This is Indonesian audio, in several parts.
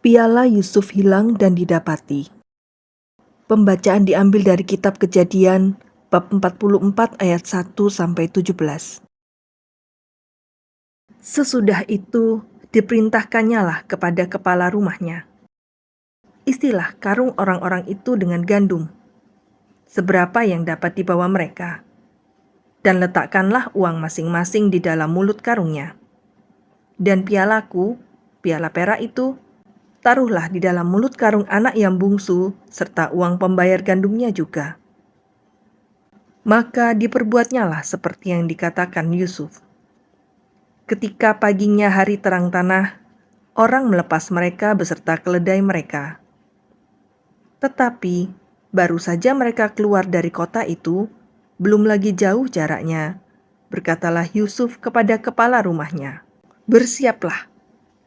Piala Yusuf hilang dan didapati. Pembacaan diambil dari kitab Kejadian bab 44 ayat 1 sampai 17. Sesudah itu diperintahkannya lah kepada kepala rumahnya. Istilah karung orang-orang itu dengan gandum. Seberapa yang dapat dibawa mereka? Dan letakkanlah uang masing-masing di dalam mulut karungnya. Dan pialaku, piala perak itu, taruhlah di dalam mulut karung anak yang bungsu, serta uang pembayar gandumnya juga. Maka diperbuatnyalah seperti yang dikatakan Yusuf. Ketika paginya hari terang tanah, orang melepas mereka beserta keledai mereka. Tetapi baru saja mereka keluar dari kota itu, belum lagi jauh jaraknya, berkatalah Yusuf kepada kepala rumahnya, "Bersiaplah,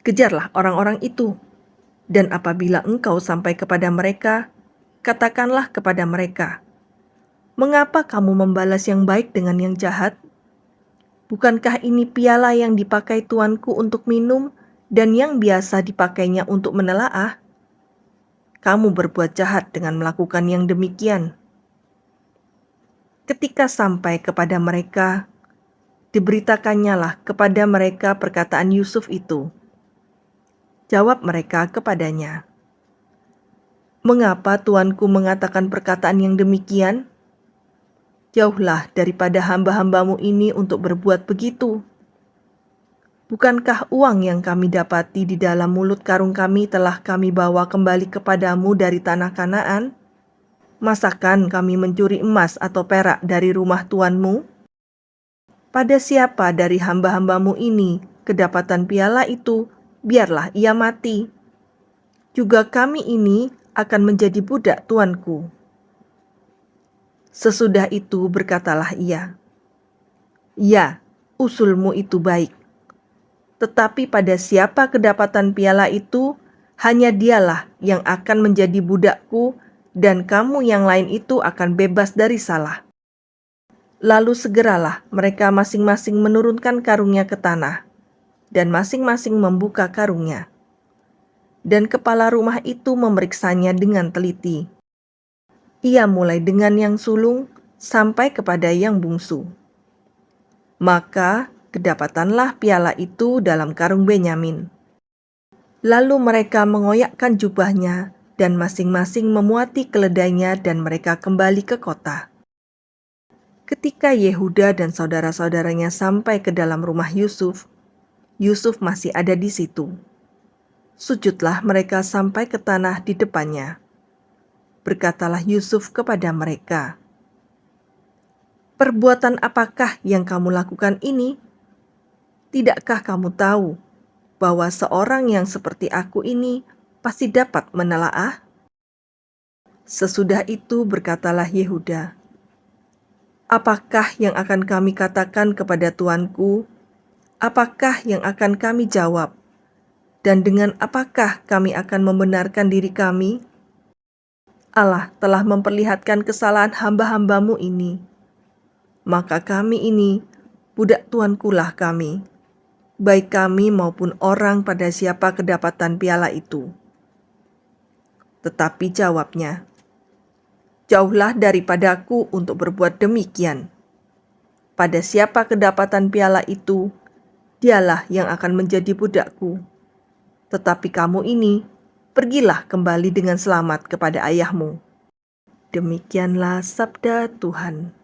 kejarlah orang-orang itu." Dan apabila engkau sampai kepada mereka, katakanlah kepada mereka, "Mengapa kamu membalas yang baik dengan yang jahat? Bukankah ini piala yang dipakai tuanku untuk minum dan yang biasa dipakainya untuk menelaah? Kamu berbuat jahat dengan melakukan yang demikian." Ketika sampai kepada mereka, diberitakannya lah kepada mereka perkataan Yusuf itu Jawab mereka kepadanya, "Mengapa tuanku mengatakan perkataan yang demikian? Jauhlah daripada hamba-hambamu ini untuk berbuat begitu. Bukankah uang yang kami dapati di dalam mulut karung kami telah kami bawa kembali kepadamu dari tanah Kanaan? Masakan kami mencuri emas atau perak dari rumah tuanmu? Pada siapa dari hamba-hambamu ini kedapatan piala itu biarlah ia mati. Juga kami ini akan menjadi budak tuanku. Sesudah itu berkatalah ia, Ya, usulmu itu baik. Tetapi pada siapa kedapatan piala itu, hanya dialah yang akan menjadi budakku dan kamu yang lain itu akan bebas dari salah. Lalu segeralah mereka masing-masing menurunkan karungnya ke tanah dan masing-masing membuka karungnya. Dan kepala rumah itu memeriksanya dengan teliti. Ia mulai dengan yang sulung sampai kepada yang bungsu. Maka kedapatanlah piala itu dalam karung Benyamin. Lalu mereka mengoyakkan jubahnya dan masing-masing memuati keledainya dan mereka kembali ke kota. Ketika Yehuda dan saudara-saudaranya sampai ke dalam rumah Yusuf, Yusuf masih ada di situ. Sujudlah mereka sampai ke tanah di depannya. Berkatalah Yusuf kepada mereka, "Perbuatan apakah yang kamu lakukan ini? Tidakkah kamu tahu bahwa seorang yang seperti aku ini pasti dapat menelaah?" Sesudah itu berkatalah Yehuda, "Apakah yang akan kami katakan kepada tuanku apakah yang akan kami jawab? Dan dengan apakah kami akan membenarkan diri kami? Allah telah memperlihatkan kesalahan hamba-hambamu ini. Maka kami ini, budak tuankulah kami, baik kami maupun orang pada siapa kedapatan piala itu. Tetapi jawabnya, Jauhlah daripadaku untuk berbuat demikian. Pada siapa kedapatan piala itu, dialah yang akan menjadi budakku. Tetapi kamu ini, pergilah kembali dengan selamat kepada ayahmu. Demikianlah sabda Tuhan.